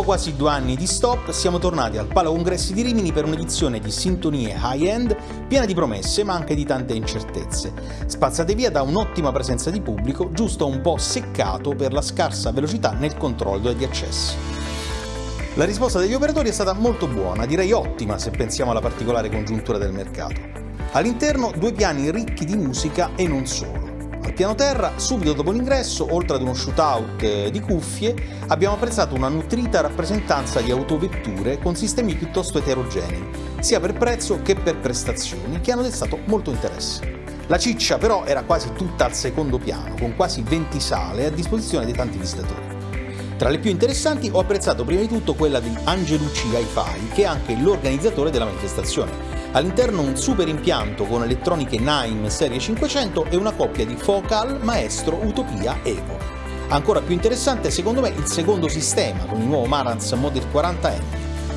Dopo quasi due anni di stop, siamo tornati al Palo Congressi di Rimini per un'edizione di sintonie high-end piena di promesse ma anche di tante incertezze. Spazzate via da un'ottima presenza di pubblico, giusto un po' seccato per la scarsa velocità nel controllo degli accessi. La risposta degli operatori è stata molto buona, direi ottima se pensiamo alla particolare congiuntura del mercato. All'interno due piani ricchi di musica e non solo. Al piano terra, subito dopo l'ingresso, oltre ad uno shootout eh, di cuffie, abbiamo apprezzato una nutrita rappresentanza di autovetture con sistemi piuttosto eterogenei, sia per prezzo che per prestazioni, che hanno destato molto interesse. La ciccia però era quasi tutta al secondo piano, con quasi 20 sale a disposizione dei tanti visitatori. Tra le più interessanti ho apprezzato prima di tutto quella di Angelucci Hi-Fi, che è anche l'organizzatore della manifestazione. All'interno un super impianto con elettroniche Naim serie 500 e una coppia di Focal Maestro Utopia Evo. Ancora più interessante secondo me il secondo sistema con il nuovo Marantz Model 40M,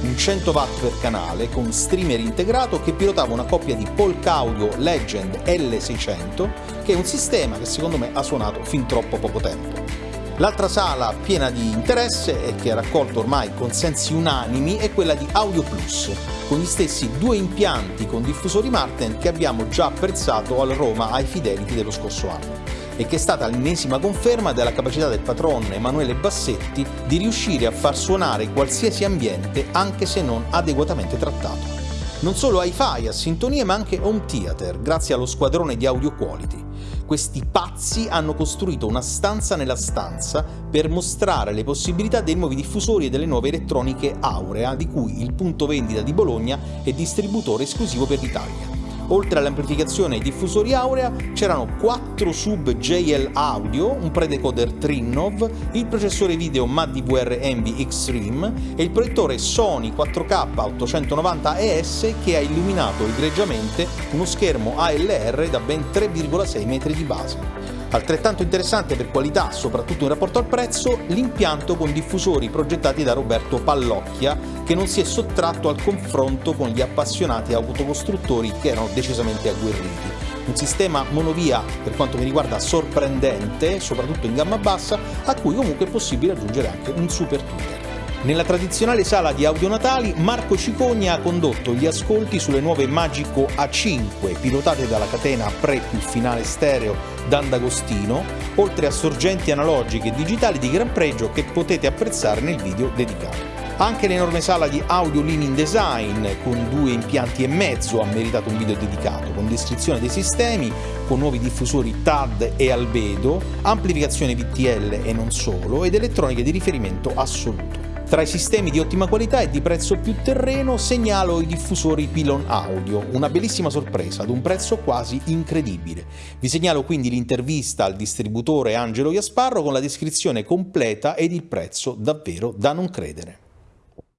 un 100 watt per canale con streamer integrato che pilotava una coppia di Polk Audio Legend L600 che è un sistema che secondo me ha suonato fin troppo poco tempo. L'altra sala piena di interesse e che ha raccolto ormai consensi unanimi è quella di Audio Plus, con gli stessi due impianti con diffusori Marten che abbiamo già apprezzato al Roma ai Fidelity dello scorso anno e che è stata l'ennesima conferma della capacità del patron Emanuele Bassetti di riuscire a far suonare qualsiasi ambiente anche se non adeguatamente trattato. Non solo hi-fi a sintonie ma anche home theater, grazie allo squadrone di Audio Quality. Questi pazzi hanno costruito una stanza nella stanza per mostrare le possibilità dei nuovi diffusori e delle nuove elettroniche Aurea, di cui il punto vendita di Bologna è distributore esclusivo per l'Italia. Oltre all'amplificazione e ai diffusori Aurea c'erano 4 sub JL Audio, un predecoder Trinnov, il processore video MAD-DVR Envy Extreme e il proiettore Sony 4K 890 ES che ha illuminato egregiamente uno schermo ALR da ben 3,6 metri di base. Altrettanto interessante per qualità, soprattutto in rapporto al prezzo, l'impianto con diffusori progettati da Roberto Pallocchia, che non si è sottratto al confronto con gli appassionati autocostruttori che erano decisamente agguerriti. Un sistema monovia, per quanto mi riguarda, sorprendente, soprattutto in gamma bassa, a cui comunque è possibile aggiungere anche un super tuner. Nella tradizionale sala di audio natali, Marco Cicogna ha condotto gli ascolti sulle nuove Magico A5, pilotate dalla catena Pre più finale stereo D'Andagostino, oltre a sorgenti analogiche e digitali di gran pregio che potete apprezzare nel video dedicato. Anche l'enorme sala di Audio Leaning Design, con due impianti e mezzo, ha meritato un video dedicato, con descrizione dei sistemi, con nuovi diffusori TAD e albedo, amplificazione VTL e non solo, ed elettroniche di riferimento assoluto. Tra i sistemi di ottima qualità e di prezzo più terreno segnalo i diffusori Pylon Audio, una bellissima sorpresa ad un prezzo quasi incredibile. Vi segnalo quindi l'intervista al distributore Angelo Iasparro con la descrizione completa ed il prezzo davvero da non credere.